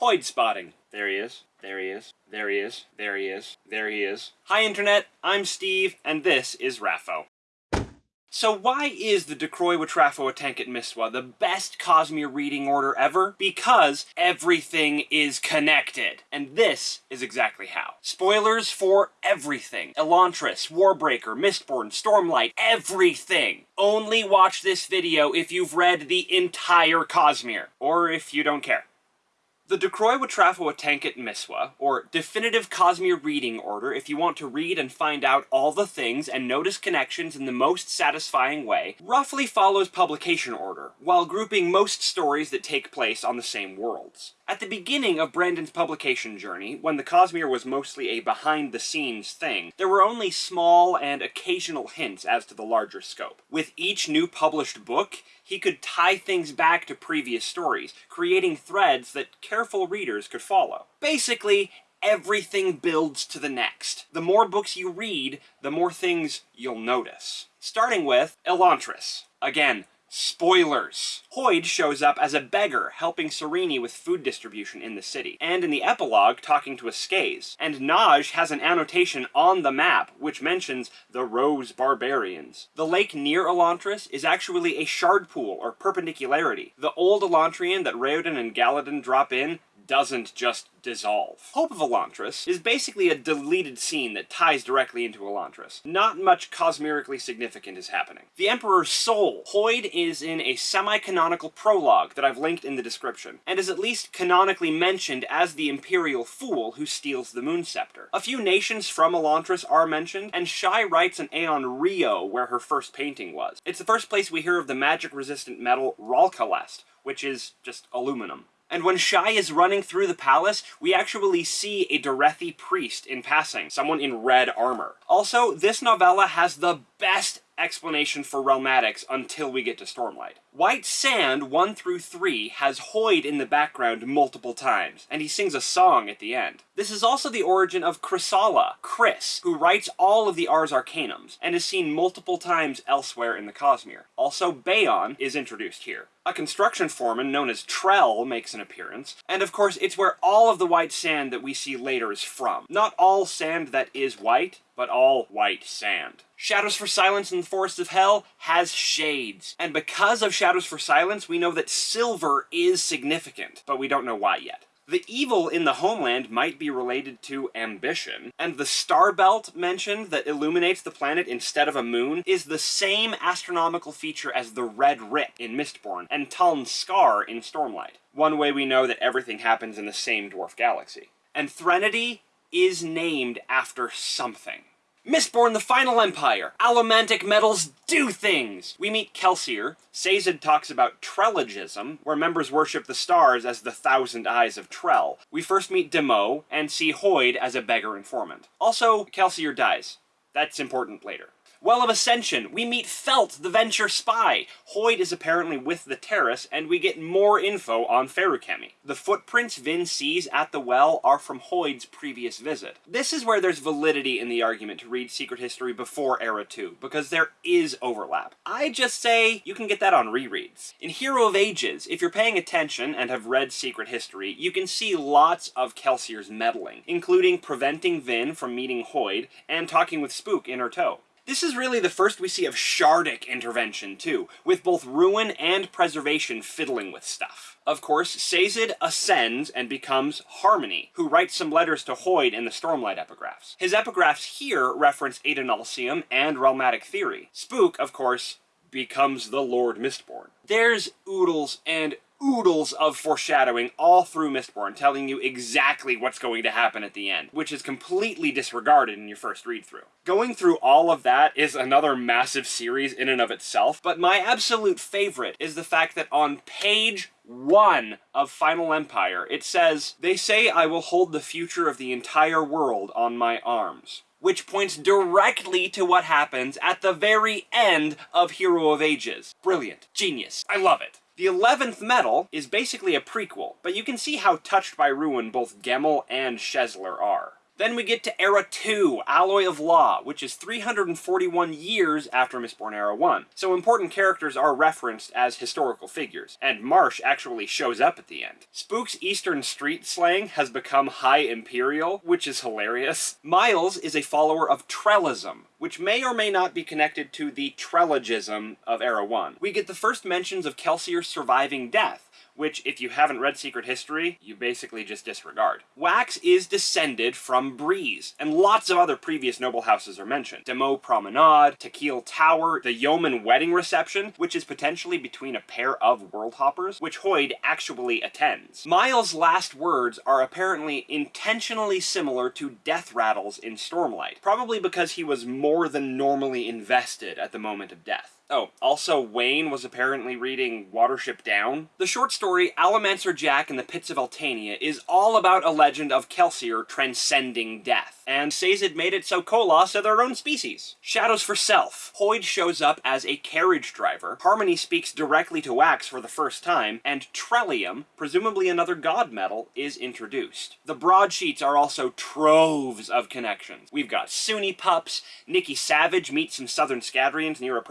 Hoid spotting. There he is. There he is. There he is. There he is. There he is. Hi Internet, I'm Steve, and this is Raffo. So why is the Decroy Watrafo Atenket Miswa the best Cosmere reading order ever? Because everything is connected. And this is exactly how. Spoilers for everything. Elantris, Warbreaker, Mistborn, Stormlight, everything. Only watch this video if you've read the entire Cosmere. Or if you don't care. The Decroy Watrafo Atanket Miswa, or Definitive Cosmere Reading Order if you want to read and find out all the things and notice connections in the most satisfying way, roughly follows publication order, while grouping most stories that take place on the same worlds. At the beginning of Brandon's publication journey, when the Cosmere was mostly a behind-the-scenes thing, there were only small and occasional hints as to the larger scope. With each new published book, he could tie things back to previous stories, creating threads that careful readers could follow. Basically, everything builds to the next. The more books you read, the more things you'll notice. Starting with Elantris. Again, Spoilers! Hoid shows up as a beggar helping Sarene with food distribution in the city, and in the epilogue talking to a And Nazh has an annotation on the map which mentions the Rose Barbarians. The lake near Elantris is actually a shard pool or perpendicularity. The old Elantrian that Raoden and Galladon drop in doesn't just dissolve. Hope of Elantris is basically a deleted scene that ties directly into Elantris. Not much cosmerically significant is happening. The Emperor's Soul. Hoid is in a semi-canonical prologue that I've linked in the description, and is at least canonically mentioned as the Imperial Fool who steals the Moon Scepter. A few nations from Elantris are mentioned, and Shai writes an Aeon Rio where her first painting was. It's the first place we hear of the magic-resistant metal Ralkalest, which is just aluminum. And when Shai is running through the palace, we actually see a Derethi priest in passing, someone in red armor. Also, this novella has the best explanation for Realmatics until we get to Stormlight. White Sand 1 through 3 has Hoid in the background multiple times, and he sings a song at the end. This is also the origin of Khrissalla, Khriss, who writes all of the Ars Arcanums, and is seen multiple times elsewhere in the Cosmere. Also, Bayon is introduced here. A construction foreman known as Trell makes an appearance, and of course it's where all of the white sand that we see later is from. Not all sand that is white, but all white sand. Shadows for Silence in the Forest of Hell has shades, and because of Shadows for Silence, we know that silver is significant, but we don't know why yet. The evil in the homeland might be related to ambition, and the star belt mentioned that illuminates the planet instead of a moon is the same astronomical feature as the Red Rip in Mistborn and Taln's Scar in Stormlight. One way we know that everything happens in the same dwarf galaxy. And Threnody is named after something. Mistborn the Final Empire. Allomantic metals do things! We meet Kelsier. Sazed talks about Trelagism, where members worship the stars as the thousand eyes of Trell. We first meet Demoux, and see Hoid as a beggar informant. Also, Kelsier dies. That's important later. Well of Ascension, we meet Felt, the Venture spy. Hoid is apparently with the Terris, and we get more info on Feruchemy. The footprints Vin sees at the well are from Hoid's previous visit. This is where there's validity in the argument to read Secret History before Era 2, because there is overlap. I just say you can get that on rereads. In Hero of Ages, if you're paying attention and have read Secret History, you can see lots of Kelsier's meddling, including preventing Vin from meeting Hoid and talking with Spook in her tow. This is really the first we see of Shardic intervention, too, with both Ruin and Preservation fiddling with stuff. Of course, Sazed ascends and becomes Harmony, who writes some letters to Hoid in the Stormlight epigraphs. His epigraphs here reference Adonalsium and Realmatic Theory. Spook, of course, becomes the Lord Mistborn. There's oodles and oodles of foreshadowing all through Mistborn, telling you exactly what's going to happen at the end, which is completely disregarded in your first read-through. Going through all of that is another massive series in and of itself, but my absolute favorite is the fact that on page one of Final Empire, it says, They say I will hold the future of the entire world on my arms which points directly to what happens at the very end of Hero of Ages. Brilliant. Genius. I love it. The 11th Metal is basically a prequel, but you can see how touched by Ruin both Gemmel and Kelsier are. Then we get to Era 2, Alloy of Law, which is 341 years after Mistborn Era 1. So important characters are referenced as historical figures, and Marsh actually shows up at the end. Spook's Eastern street slang has become High Imperial, which is hilarious. Miles is a follower of Trellism, which may or may not be connected to the Trelagism of Era 1. We get the first mentions of Kelsier surviving death, which, if you haven't read Secret History, you basically just disregard. Wax is descended from Breeze, and lots of other previous noble houses are mentioned. Demoux Promenade, Tekiel Tower, the Yomen Wedding Reception, which is potentially between a pair of World Hoppers, which Hoid actually attends. Miles' last words are apparently intentionally similar to death rattles in Stormlight, probably because he was more than normally invested at the moment of death. Oh, also Wayne was apparently reading Watership Down. The short story Allomancer Jack in the Pits of Eltania is all about a legend of Kelsier transcending death and Sazed made it so Koloss are their own species. Shadows for Self. Hoid shows up as a carriage driver, Harmony speaks directly to Wax for the first time, and Trellium, presumably another god metal, is introduced. The broadsheets are also troves of connections. We've got Sunni pups, Nikki Savage meets some Southern Scadrians near a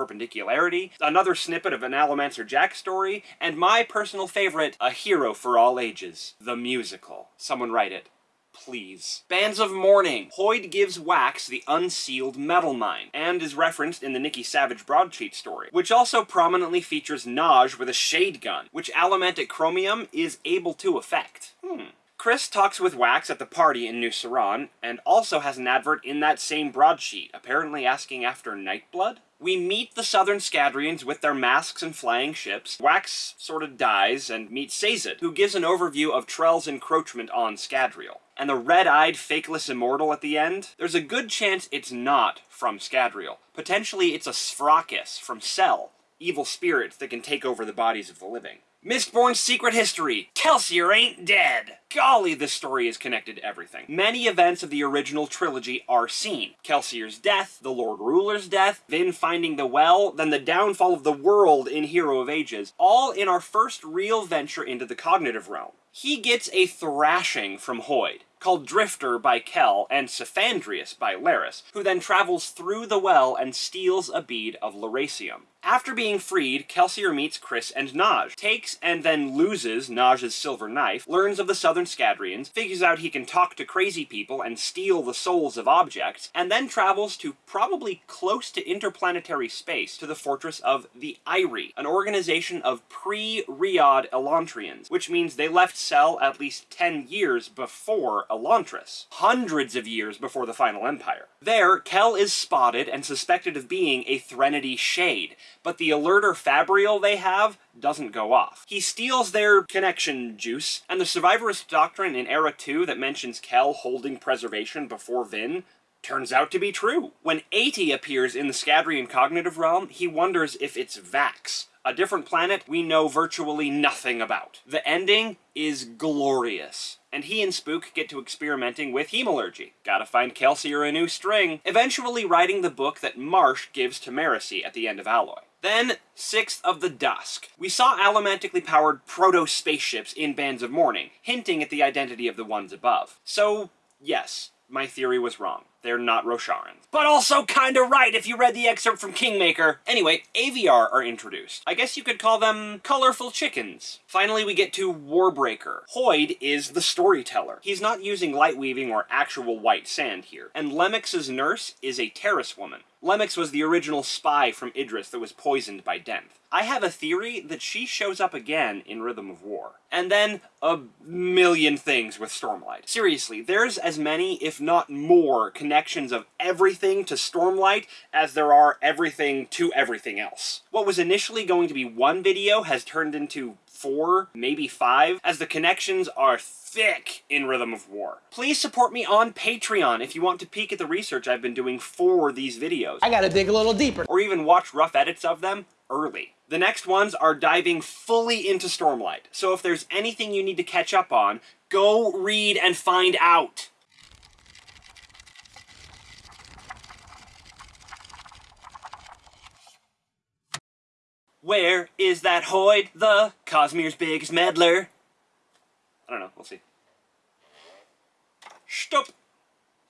perpendicularity, another snippet of an Allomancer Jack story, and my personal favorite, A Hero for All Ages, the musical. Someone write it please. Bands of Mourning. Hoid gives Wax the unsealed metal mine, and is referenced in the Nikki Savage broadsheet story, which also prominently features Nazh with a shade gun, which Allomantic Chromium is able to affect. Hmm. Khriss talks with Wax at the party in New Seran, and also has an advert in that same broadsheet, apparently asking after Nightblood? We meet the Southern Scadrians with their masks and flying ships. Wax sort of dies and meets Sazed, who gives an overview of Trell's encroachment on Scadrial. And the red-eyed, fakeless immortal at the end? There's a good chance it's not from Scadrial. Potentially it's a Sfrakis from Sel, evil spirits that can take over the bodies of the living. Mistborn's secret history. Kelsier ain't dead. Golly, this story is connected to everything. Many events of the original trilogy are seen. Kelsier's death, the Lord Ruler's death, Vin finding the well, then the downfall of the world in Hero of Ages, all in our first real venture into the cognitive realm. He gets a thrashing from Hoid called Drifter by Kel and Cephandrius by Leras, who then travels through the well and steals a bead of Lerasium. After being freed, Kelsier meets Khriss and Nazh, takes and then loses Nazh's silver knife, learns of the Southern Scadrians, figures out he can talk to crazy people and steal the souls of objects, and then travels to probably close to interplanetary space to the fortress of the Eyrie, an organization of pre-Reod Elantrians, which means they left Sel at least 10 years before Elantris, hundreds of years before the Final Empire. There, Kel is spotted and suspected of being a Threnody Shade, but the alerter Fabrial they have doesn't go off. He steals their connection juice, and the survivorist doctrine in Era 2 that mentions Kel holding preservation before Vin turns out to be true. When Ati appears in the Scadrian cognitive realm, he wonders if it's Vax, a different planet we know virtually nothing about. The ending is glorious. And he and Spook get to experimenting with hemalurgy. Gotta find Kelsier a new string. Eventually writing the book that Marsh gives to Marasi at the end of Alloy. Then, Sixth of the Dusk. We saw allomantically powered proto-spaceships in Bands of Mourning, hinting at the identity of the ones above. So, yes, my theory was wrong. They're not Rosharans. But also kinda right if you read the excerpt from Kingmaker. Anyway, Aviar are introduced. I guess you could call them colorful chickens. Finally, we get to Warbreaker. Hoid is the storyteller. He's not using light weaving or actual white sand here. And Lemex's nurse is a Terris woman. Lemex was the original spy from Idris that was poisoned by Denth. I have a theory that she shows up again in Rhythm of War. And then a million things with Stormlight. Seriously, there's as many, if not more, connections of everything to Stormlight as there are everything to everything else. What was initially going to be one video has turned into four, maybe five, as the connections are thick in Rhythm of War. Please support me on Patreon if you want to peek at the research I've been doing for these videos. I gotta dig a little deeper. Or even watch rough edits of them early. The next ones are diving fully into Stormlight, so if there's anything you need to catch up on, go read and find out. Where is that Hoid, the Cosmere's biggest meddler? I don't know, we'll see. Stop!